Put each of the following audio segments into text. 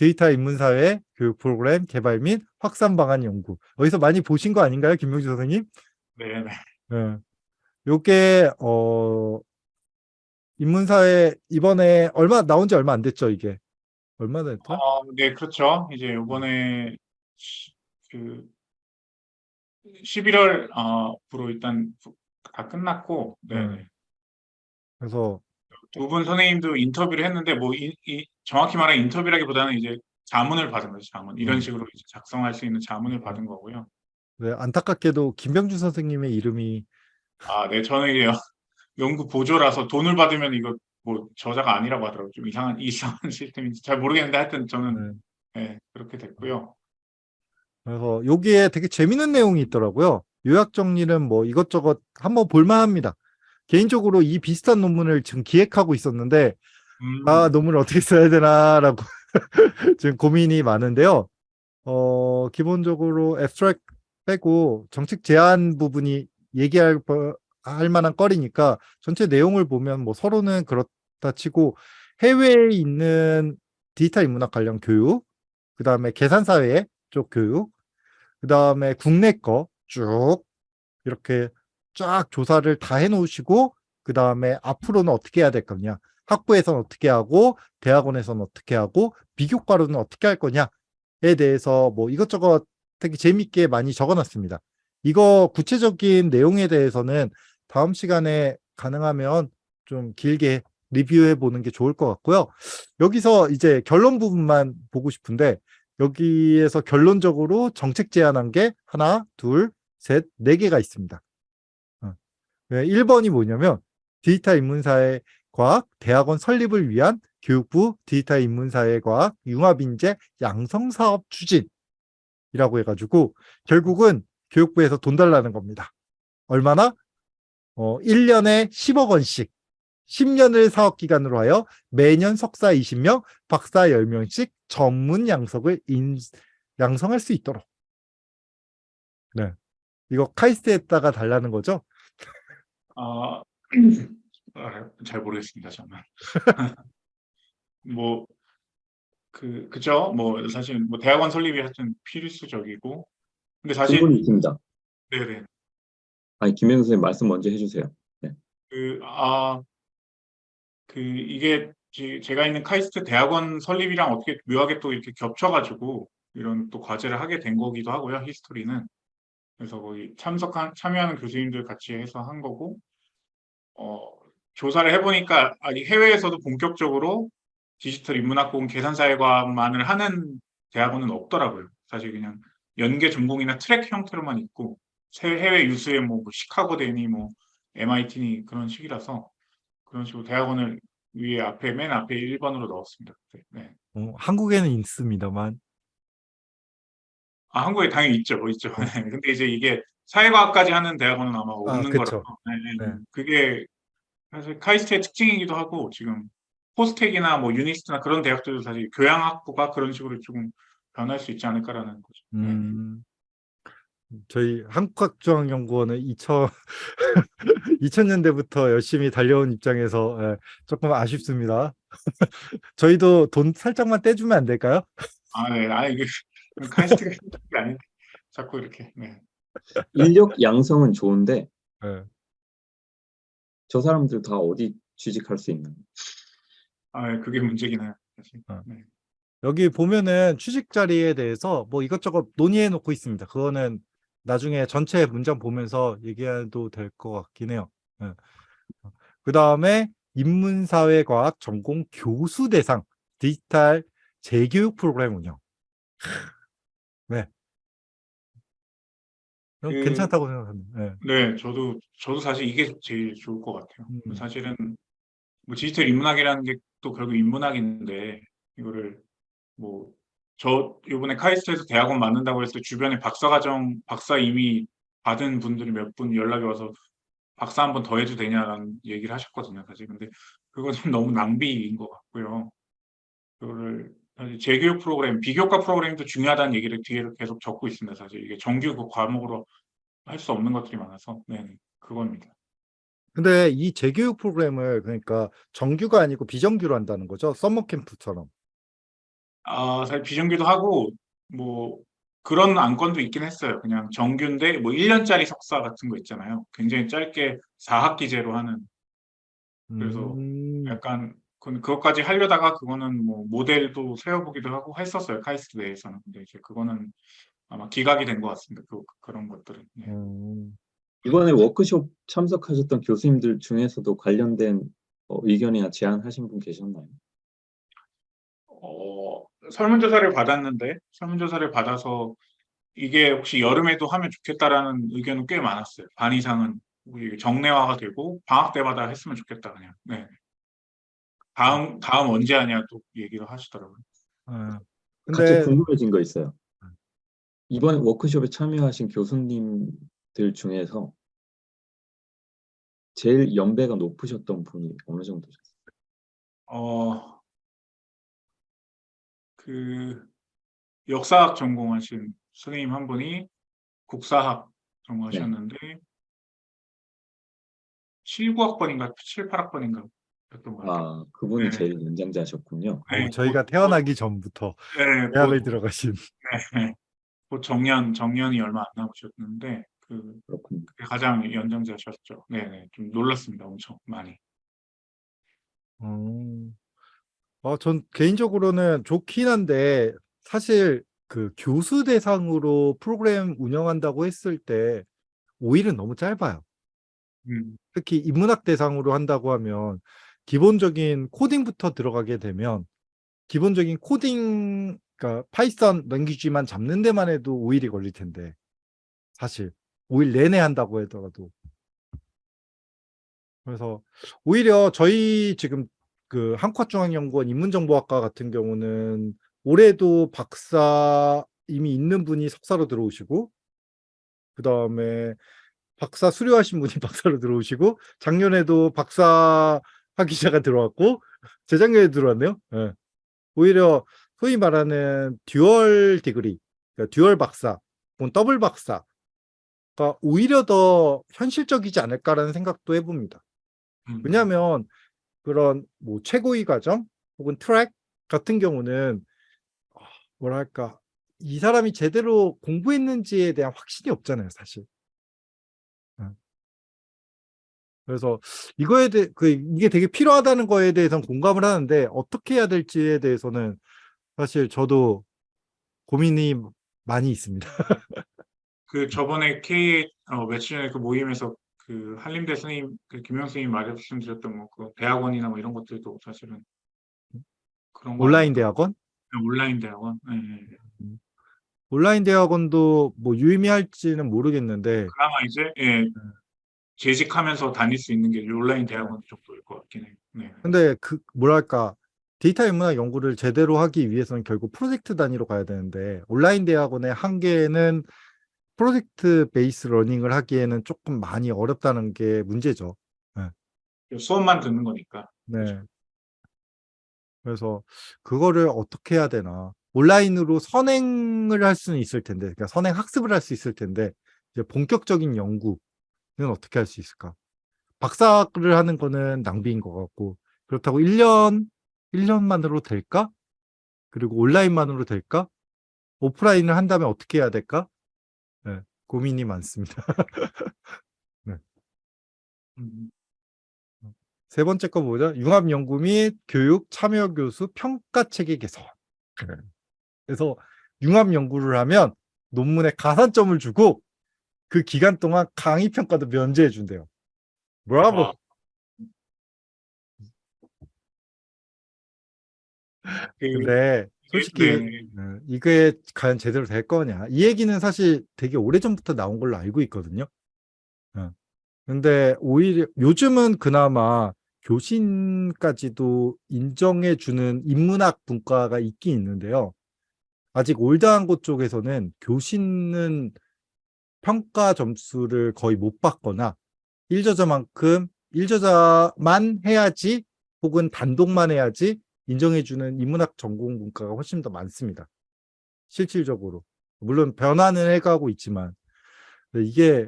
데이터 인문사회 교육 프로그램 개발 및 확산 방안 연구. 어디서 많이 보신 거 아닌가요, 김명주 선생님? 네, 네. 예. 요게 어 인문사회 이번에 얼마 나온 지 얼마 안 됐죠, 이게. 얼마나 됐죠? 어, 네, 그렇죠. 이제 요번에 시- 그 11월 어부로 일단 다 끝났고, 네. 네. 그래서 두 분 선생님도 인터뷰를 했는데 뭐 이, 이 정확히 말하면 인터뷰라기보다는 이제 자문을 받은 거죠. 자문. 이런 음. 식으로 이제 작성할 수 있는 자문을 받은 거고요. 네, 안타깝게도 김병주 선생님의 이름이 아, 네, 저는 이게 연구 보조라서 돈을 받으면 이거 뭐 저자가 아니라고 하더라고요. 좀 이상한 이상한 시스템인지 잘 모르겠는데 하여튼 저는 네, 네, 그렇게 됐고요. 그래서 여기에 되게 재밌는 내용이 있더라고요. 요약 정리는 뭐 이것저것 한번 볼만합니다. 개인적으로 이 비슷한 논문을 지금 기획하고 있었는데 음, 아 논문을 어떻게 써야 되나라고 지금 고민이 많은데요. 어 기본적으로 앱스트랙 빼고 정책 제한 부분이 얘기할 거- 할 만한 거리니까 전체 내용을 보면 뭐 서로는 그렇다 치고 해외에 있는 디지털 인문학 관련 교육, 그 다음에 계산사회 쪽 교육, 그 다음에 국내 거 쭉 이렇게 쫙 조사를 다 해놓으시고 그 다음에 앞으로는 어떻게 해야 될 거냐 학부에서는 어떻게 하고 대학원에서는 어떻게 하고 비교과로는 어떻게 할 거냐에 대해서 뭐 이것저것 되게 재밌게 많이 적어놨습니다. 이거 구체적인 내용에 대해서는 다음 시간에 가능하면 좀 길게 리뷰해 보는 게 좋을 것 같고요. 여기서 이제 결론 부분만 보고 싶은데 여기에서 결론적으로 정책 제안한 게 하나, 둘, 셋, 네 개가 있습니다. 어. 네, 1번이 뭐냐면 디지털 인문사회 과학 대학원 설립을 위한 교육부 디지털 인문사회 과학 융합인재 양성사업 추진이라고 해가지고 결국은 교육부에서 돈 달라는 겁니다. 얼마나? 어, 1년에 10억 원씩 10년을 사업기간으로 하여 매년 석사 20명, 박사 10명씩 전문 양석을 인, 양성할 수 있도록. 네. 이거 카이스트에다가 달라는 거죠? 아, 아, 잘 모르겠습니다, 정말. 뭐, 그, 그죠? 뭐, 사실, 뭐, 대학원 설립이 하여튼 필수적이고. 근데 사실, 질문이 있습니다. 네네. 아니, 김현수 선생님 말씀 먼저 해주세요. 그, 아, 그, 이게, 제- 제가 있는 카이스트 대학원 설립이랑 어떻게 묘하게 또 이렇게 겹쳐가지고, 이런 또 과제를 하게 된 거기도 하고요, 히스토리는. 그래서 거기 참석한, 참여하는 교수님들 같이 해서 한 거고, 어, 조사를 해보니까, 아니, 해외에서도 본격적으로 디지털 인문학공 계산사회과만을 하는 대학원은 없더라고요. 사실 그냥 연계 전공이나 트랙 형태로만 있고 세- 해외 유수의 뭐, 뭐 시카고대니 뭐 MIT니 그런 식이라서 그런 식으로 대학원을 위에 앞에 맨 앞에 1번으로 넣었습니다. 네. 어, 한국에는 있습니다만 아 한국에 당연히 있죠, 뭐 있죠. 네. 근데 이제 이게 사회과학까지 하는 대학원은 아마 없는 그쵸. 거라서 네, 네. 네. 그게 사실 카이스트의 특징이기도 하고 지금 포스텍이나 뭐 유니스트나 그런 대학들도 사실 교양학부가 그런 식으로 조금 변할 수 있지 않을까라는 거죠. 네. 음, 저희 한국학중앙연구원은 2000, 2000년대부터 열심히 달려온 입장에서 예, 조금 아쉽습니다. 저희도 돈 살짝만 떼주면 안 될까요? 아, 네. 아, 이게 카이스트가 아닌데 자꾸 이렇게. 네. 인력 양성은 좋은데 예. 저 사람들 다 어디 취직할 수 있나요? 아, 네, 그게 문제긴 해요. 사실. 어. 네. 여기 보면은 취직 자리에 대해서 뭐 이것저것 논의해 놓고 있습니다. 그거는 나중에 전체 문장 보면서 얘기해도 될 것 같긴 해요. 그 다음에 인문사회과학 전공 교수 대상 디지털 재교육 프로그램 운영. 네. 그- 괜찮다고 생각합니다. 네. 네, 저도 저도 사실 이게 제일 좋을 것 같아요. 음. 사실은 뭐 디지털 인문학이라는 게 또 결국 인문학인데 이거를 뭐저 요번에 카이스트에서 대학원 맞는다고 했을 때 주변에 박사과정 박사 이미 받은 분들이 몇 분 연락이 와서 박사 한 번 더 해도 되냐라는 얘기를 하셨거든요, 사실. 근데 좀 너무 낭비인 것 같고요. 그거를 재교육 프로그램, 비교과 프로그램도 중요하다는 얘기를 뒤에 계속 적고 있습니다. 사실 이게 정규 그 과목으로 할 수 없는 것들이 많아서, 네, 그겁니다. 근데 이 재교육 프로그램을 그러니까 정규가 아니고 비정규로 한다는 거죠. 서머 캠프처럼. 아, 사실 비정규도 하고 뭐 그런 안건도 있긴 했어요. 그냥 정규인데 뭐 1년짜리 석사 같은 거 있잖아요. 굉장히 짧게 4학기제로 하는 그래서 음, 약간 그- 그것까지 하려다가 그거는 뭐 모델도 세워보기도 하고 했었어요. 카이스트 내에서는. 근데 이제 그거는 아마 기각이 된 것 같습니다. 그, 그런 것들은. 예. 음, 이번에 워크숍 참석하셨던 교수님들 중에서도 관련된 어, 의견이나 제안하신 분 계셨나요? 어, 설문조사를 받았는데 설문조사를 받아서 이게 혹시 여름에도 하면 좋겠다라는 의견은 꽤 많았어요. 반 이상은 우리 정례화가 되고 방학 때마다 했으면 좋겠다 그냥. 네. 다음 다음 언제 하냐 또 얘기를 하시더라고요. 아, 갑자기 근데 궁금해진 거 있어요. 이번 워크숍에 참여하신 교수님들 중에서 제일 연배가 높으셨던 분이 어느 정도셨어요? 어, 그 역사학 전공하신 선생님 한 분이 국사학 전공하셨는데 7, 9학번인가 7, 8학번인가 였던 것 같아요. 아, 그분이 네. 제일 연장자셨군요. 네, 어, 저희가 곧- 태어나기 전부터 네, 대학을 곧- 들어가신 네, 곧 정년 정년이 얼마 안 남으셨는데 그 그렇군요. 가장 연장자셨죠. 네, 네, 좀 놀랐습니다. 엄청 많이. 음. 어, 전 개인적으로는 좋긴 한데 사실 그 교수 대상으로 프로그램 운영한다고 했을 때 5일은 너무 짧아요. 음, 특히 인문학 대상으로 한다고 하면 기본적인 코딩부터 들어가게 되면 기본적인 코딩 그러니까 Python language만 잡는 데만 해도 5일이 걸릴 텐데 사실 5일 내내 한다고 하더라도. 그래서 오히려 저희 지금 그 한국중앙연구원 인문정보학과 같은 경우는 올해도 박사 이미 있는 분이 석사로 들어오시고 그 다음에 박사 수료하신 분이 박사로 들어오시고 작년에도 박사 학위자가 들어왔고 재작년에 들어왔네요. 예. 오히려 소위 말하는 dual degree, 그러니까 dual 박사, 혹은 더블 박사가 오히려 더 현실적이지 않을까라는 생각도 해봅니다. 음. 왜냐하면 그런 뭐 최고위 과정 혹은 트랙 같은 경우는 아, 뭐랄까 이 사람이 제대로 공부했는지에 대한 확신이 없잖아요, 사실. 그래서 이거에 대해 그 이게 되게 필요하다는 거에 대해서는 공감을 하는데 어떻게 해야 될지에 대해서는 사실 저도 고민이 많이 있습니다. 그 저번에 K 어, 며칠 전에 그 모임에서 그 한림대 선생님 그 김영 선생님 말씀드렸던 뭐그 대학원이나 뭐 이런 것들도 사실은 그런 거 온라인? 대학원? 네, 온라인 대학원. 네, 네, 네. 온라인 대학원도 뭐 유의미할지는 모르겠는데 그나마 이제 예, 재직하면서 다닐 수 있는 게 온라인 대학원 정도일 것 같긴 해요. 네. 근데 그 뭐랄까 데이터 인문학 연구를 제대로 하기 위해서는 결국 프로젝트 단위로 가야 되는데 온라인 대학원의 한계는 project based learning을 하기에는 조금 많이 어렵다는 게 문제죠. 수업만 듣는 거니까. 네. 그래서 그거를 어떻게 해야 되나. 온라인으로 선행을 할 수는 있을 텐데, 그러니까 선행 학습을 할 수 있을 텐데, 이제 본격적인 연구는 어떻게 할 수 있을까? 박사를 하는 거는 낭비인 것 같고, 그렇다고 1년, 1년만으로 될까? 그리고 온라인만으로 될까? 오프라인을 한다면 어떻게 해야 될까? 네, 고민이 많습니다. 음, 세 번째 거 뭐죠? 융합연구 및 교육 참여 교수 평가 체계 개선. 그래서 융합연구를 하면 논문에 가산점을 주고 그 기간 동안 강의 평가도 면제해 준대요. 브라보. 아. 그, 근데 솔직히 네. 어, 이게 과연 제대로 될 거냐? 이 얘기는 사실 되게 오래전부터 나온 걸로 알고 있거든요. 어. 근데 오히려 요즘은 그나마 교신까지도 인정해 주는 인문학 분과가 있긴 있는데요. 아직 올드한 곳 쪽에서는 교신은 평가 점수를 거의 못 받거나 1저자만큼 1저자만 해야지 혹은 단독만 해야지 인정해주는 인문학 전공 문과가 훨씬 더 많습니다. 실질적으로. 물론 변화는 해가고 있지만 이게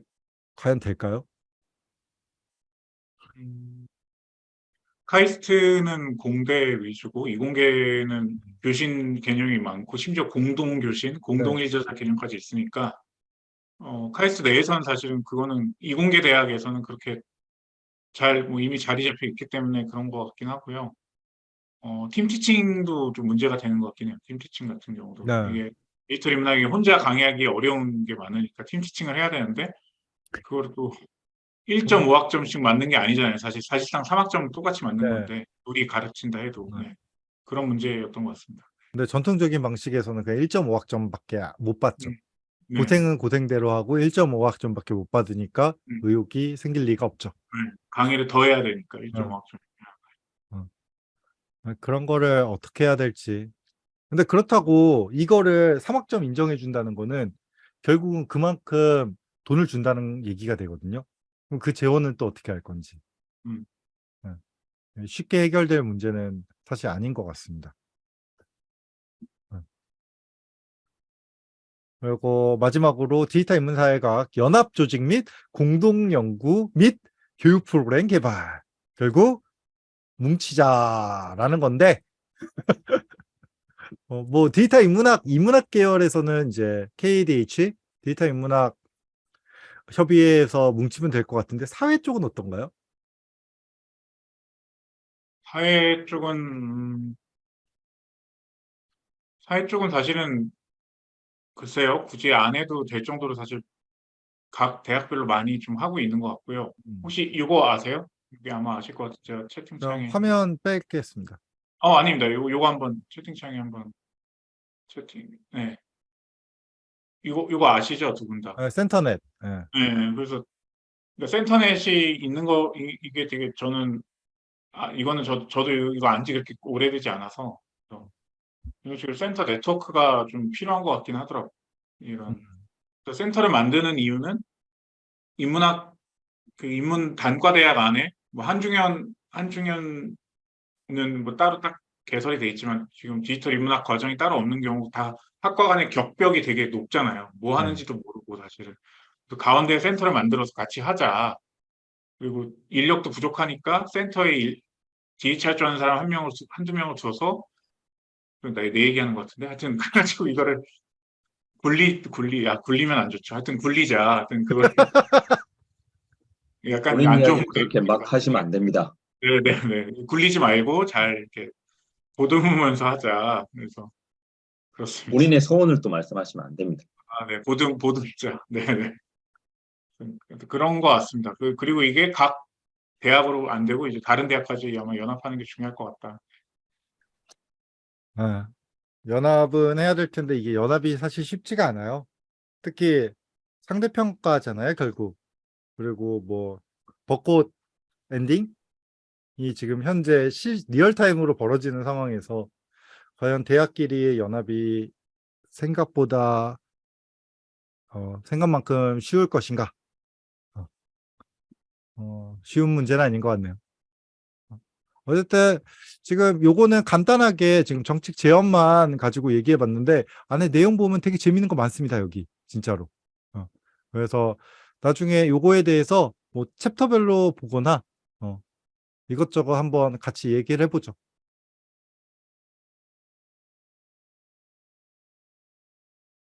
과연 될까요? 음, 카이스트는 공대 위주고 이공계는 교신 개념이 많고 심지어 공동 교신, 공동 일저자 개념까지 있으니까 어, 카이스트 내에서는 사실은 그거는 이공계 대학에서는 그렇게 잘 뭐 이미 자리 잡혀 있기 때문에 그런 것 같긴 하고요. 어, 팀 티칭도 좀 문제가 되는 것 같긴 해요. 팀 티칭 같은 경우도 네. 이게 디지털 인문학이 혼자 강의하기 어려운 게 많으니까 팀 티칭을 해야 되는데 그거를 또 1.5학점씩 맞는 게 아니잖아요. 사실 사실상 3학점 똑같이 맞는 네. 건데 우리 가르친다 해도 네. 네. 그런 문제였던 것 같습니다. 근데 전통적인 방식에서는 그냥 1.5학점밖에 못 받죠. 음. 네. 고생은 고생대로 하고 1.5학점밖에 못 받으니까 음. 의욕이 생길 리가 없죠. 네. 강의를 더 해야 되니까 1.5학점. 그런 거를 어떻게 해야 될지. 근데 그렇다고 이거를 3학점 인정해 준다는 거는 결국은 그만큼 돈을 준다는 얘기가 되거든요. 그럼 그 재원은 또 어떻게 할 건지. 음. 네. 쉽게 해결될 문제는 사실 아닌 것 같습니다. 그리고 마지막으로 디지털 인문사회학 연합 조직 및 공동 연구 및 교육 프로그램 개발. 결국 뭉치자라는 건데 어, 뭐 디지털 인문학 인문학 계열에서는 이제 KDH 디지털 인문학 협의회에서 뭉치면 될 것 같은데 사회 쪽은 어떤가요? 사회 쪽은 음, 사회 쪽은 사실은 글쎄요. 굳이 안 해도 될 정도로 사실 각 대학별로 많이 좀 하고 있는 것 같고요. 음. 혹시 이거 아세요? 이게 아마 아실 것 같아요. 채팅창에 화면 빼겠습니다. 어 아닙니다. 요거 요거 한번 채팅창에 한번 채팅 네 이거 이거 아시죠 두 분 다? 아, 센터넷. 예. 네 그래서 그러니까 센터넷이 있는 거 이, 이게 되게 저는 아 이거는 저 저도 이거 안지 그렇게 오래되지 않아서 이런 식으로 센터 네트워크가 좀 필요한 것 같긴 하더라고. 요 이런 그래서 센터를 만드는 이유는 인문학 그 인문 단과 대학 안에 뭐 한중연 한중연은 뭐 따로 딱 개설이 돼 있지만 지금 디지털 인문학 과정이 따로 없는 경우 다 학과 간의 격벽이 되게 높잖아요. 뭐 네. 하는지도 모르고 사실은. 그 가운데 센터를 만들어서 같이 하자. 그리고 인력도 부족하니까 센터에 일, 줄 아는 사람 한 명을 두- 한두 명을 줘서 나내 얘기하는 것 같은데 하여튼 그래가지고 이거를 굴리 굴리 아 굴리면 안 좋죠. 하여튼 굴리자. 하여튼 그걸 약간 안 좋은 그렇게 막 하시면 안 됩니다. 네네네 굴리지 말고 잘 이렇게 보듬으면서 하자. 그래서 그렇습니다. 본인의 소원을 또 말씀하시면 안 됩니다. 아, 네, 보듬, 보듬자. 네네. 음, 그런 것 같습니다. 그, 그리고 이게 각 대학으로 안 되고 이제 다른 대학까지 아마 연합하는 게 중요할 것 같다. 예. 연합은 해야 될 텐데 이게 연합이 사실 쉽지가 않아요. 특히 상대평가잖아요, 결국. 그리고 뭐 벚꽃 엔딩이 지금 현재 실 real time으로 벌어지는 상황에서 과연 대학끼리의 연합이 생각보다 어, 생각만큼 쉬울 것인가? 어, 어, 쉬운 문제는 아닌 것 같네요. 어, 어쨌든 지금 요거는 간단하게 지금 정책 제언만 가지고 얘기해 봤는데 안에 내용 보면 되게 재밌는 거 많습니다, 여기. 진짜로. 어, 그래서 나중에 요거에 대해서 뭐 챕터별로 보거나 어, 이것저것 한번 같이 얘기를 해보죠.